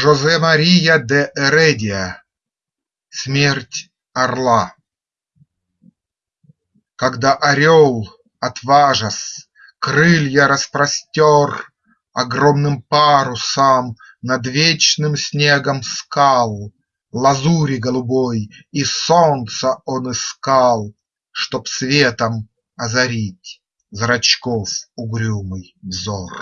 Жозе Мария де Эредиа Смерть орла. Когда орел, отважась, крылья распростер Огромным парусом над вечным снегом скал, Лазури голубой и солнца он искал, Чтоб светом озарить зрачков угрюмый взор.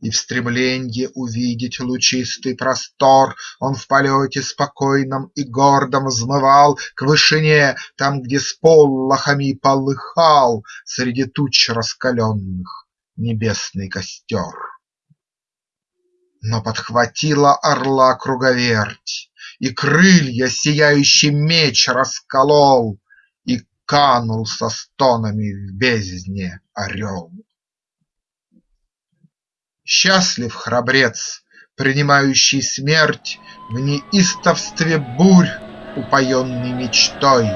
И в стремленье увидеть лучистый простор Он в полете спокойном и гордом взмывал К вышине, там, где с полохами полыхал Среди туч раскаленных небесный костер. Но подхватила орла круговерть, И крылья сияющий меч расколол, И канул со стонами в бездне орел. Счастлив храбрец, принимающий смерть В неистовстве бурь, упоенный мечтой,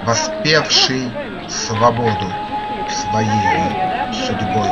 Воспевший свободу своею судьбой.